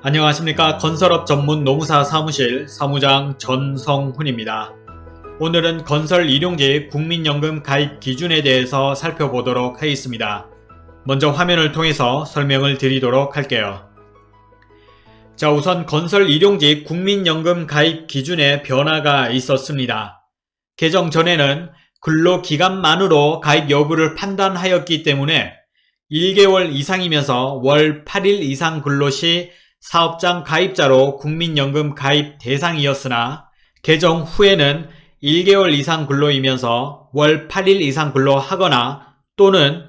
안녕하십니까 건설업 전문 노무사 사무실 사무장 전성훈입니다. 오늘은 건설 일용직 국민연금 가입 기준에 대해서 살펴보도록 하겠습니다. 먼저 화면을 통해서 설명을 드리도록 할게요. 자 우선 건설 일용직 국민연금 가입 기준에 변화가 있었습니다. 개정 전에는 근로기간만으로 가입 여부를 판단하였기 때문에 1개월 이상이면서 월 8일 이상 근로 시 사업장 가입자로 국민연금 가입 대상이었으나 개정 후에는 1개월 이상 근로이면서 월 8일 이상 근로하거나 또는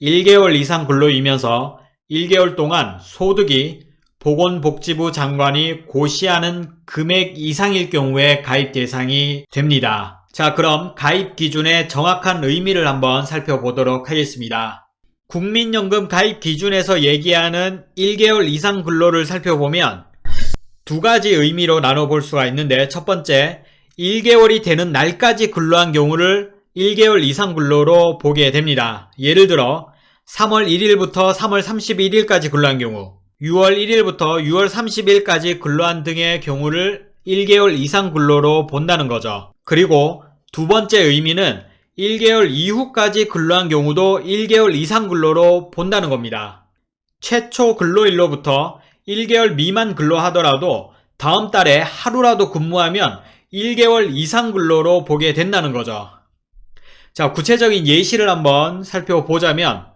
1개월 이상 근로이면서 1개월 동안 소득이 보건복지부 장관이 고시하는 금액 이상일 경우에 가입 대상이 됩니다. 자 그럼 가입 기준의 정확한 의미를 한번 살펴보도록 하겠습니다. 국민연금 가입 기준에서 얘기하는 1개월 이상 근로를 살펴보면 두 가지 의미로 나눠볼 수가 있는데 첫 번째 1개월이 되는 날까지 근로한 경우를 1개월 이상 근로로 보게 됩니다. 예를 들어 3월 1일부터 3월 31일까지 근로한 경우 6월 1일부터 6월 30일까지 근로한 등의 경우를 1개월 이상 근로로 본다는 거죠. 그리고 두 번째 의미는 1개월 이후까지 근로한 경우도 1개월 이상 근로로 본다는 겁니다. 최초 근로일로부터 1개월 미만 근로하더라도 다음 달에 하루라도 근무하면 1개월 이상 근로로 보게 된다는 거죠. 자, 구체적인 예시를 한번 살펴보자면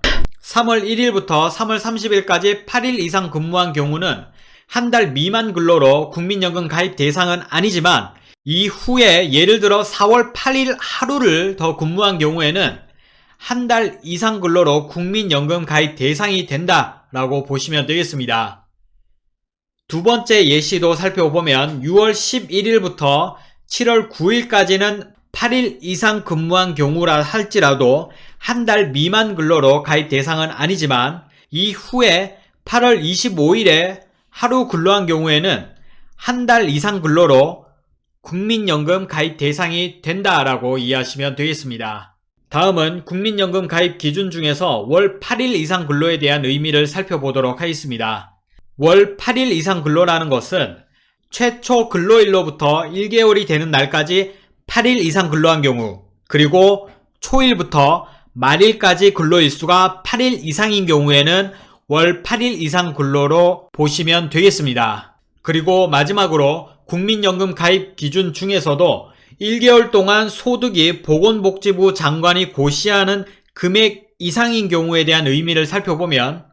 3월 1일부터 3월 30일까지 8일 이상 근무한 경우는 한 달 미만 근로로 국민연금 가입 대상은 아니지만 이후에 예를 들어 4월 8일 하루를 더 근무한 경우에는 한 달 이상 근로로 국민연금 가입 대상이 된다라고 보시면 되겠습니다. 두 번째 예시도 살펴보면 6월 11일부터 7월 9일까지는 8일 이상 근무한 경우라 할지라도 한 달 미만 근로로 가입 대상은 아니지만 이후에 8월 25일에 하루 근로한 경우에는 한 달 이상 근로로 국민연금 가입 대상이 된다라고 이해하시면 되겠습니다. 다음은 국민연금 가입 기준 중에서 월 8일 이상 근로에 대한 의미를 살펴보도록 하겠습니다. 월 8일 이상 근로라는 것은 최초 근로일로부터 1개월이 되는 날까지 8일 이상 근로한 경우 그리고 초일부터 말일까지 근로일수가 8일 이상인 경우에는 월 8일 이상 근로로 보시면 되겠습니다. 그리고 마지막으로 국민연금 가입 기준 중에서도 1개월 동안 소득이 보건복지부 장관이 고시하는 금액 이상인 경우에 대한 의미를 살펴보면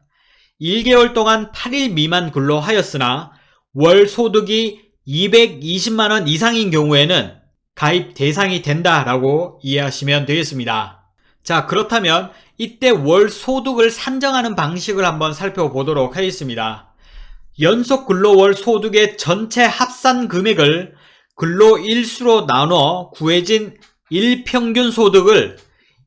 1개월 동안 8일 미만 근로하였으나 월 소득이 220만원 이상인 경우에는 가입 대상이 된다라고 이해하시면 되겠습니다. 자 그렇다면 이때 월 소득을 산정하는 방식을 한번 살펴보도록 하겠습니다. 연속 근로월 소득의 전체 합산 금액을 근로일수로 나눠 구해진 일평균 소득을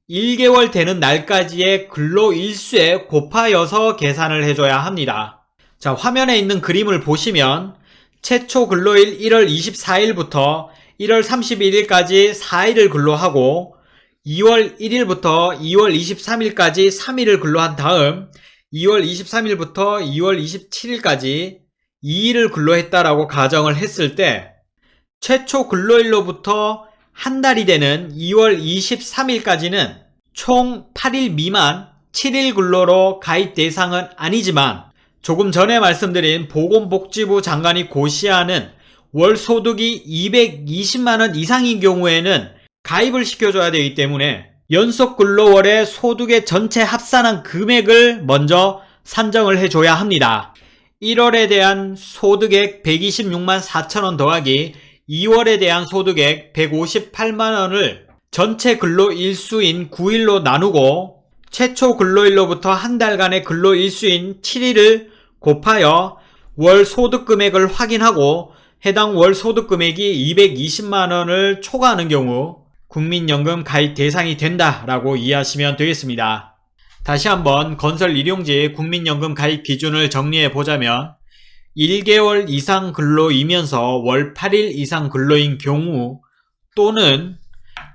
1개월 되는 날까지의 근로일수에 곱하여서 계산을 해줘야 합니다. 자 화면에 있는 그림을 보시면 최초 근로일 1월 24일부터 1월 31일까지 4일을 근로하고 2월 1일부터 2월 23일까지 3일을 근로한 다음 2월 23일부터 2월 27일까지 2일을 근로했다라고 가정을 했을 때 최초 근로일로부터 한 달이 되는 2월 23일까지는 총 8일 미만 7일 근로로 가입 대상은 아니지만 조금 전에 말씀드린 보건복지부 장관이 고시하는 월 소득이 220만원 이상인 경우에는 가입을 시켜줘야 되기 때문에 연속 근로월의 소득의 전체 합산한 금액을 먼저 산정을 해줘야 합니다. 1월에 대한 소득액 126만 4천원 더하기 2월에 대한 소득액 158만원을 전체 근로일수인 9일로 나누고 최초 근로일로부터 한 달간의 근로일수인 7일을 곱하여 월 소득금액을 확인하고 해당 월 소득금액이 220만원을 초과하는 경우 국민연금 가입 대상이 된다라고 이해하시면 되겠습니다. 다시 한번 건설 일용직 국민연금 가입 기준을 정리해 보자면 1개월 이상 근로이면서 월 8일 이상 근로인 경우 또는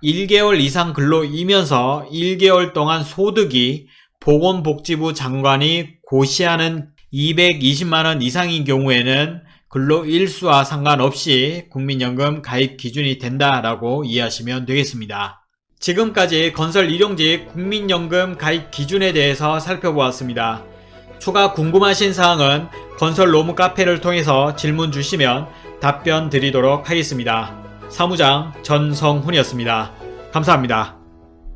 1개월 이상 근로이면서 1개월 동안 소득이 보건복지부 장관이 고시하는 220만원 이상인 경우에는 근로 일수와 상관없이 국민연금 가입 기준이 된다라고 이해하시면 되겠습니다. 지금까지 건설 일용직 국민연금 가입 기준에 대해서 살펴보았습니다. 추가 궁금하신 사항은 건설 로무 카페를 통해서 질문 주시면 답변 드리도록 하겠습니다. 사무장 전성훈이었습니다. 감사합니다.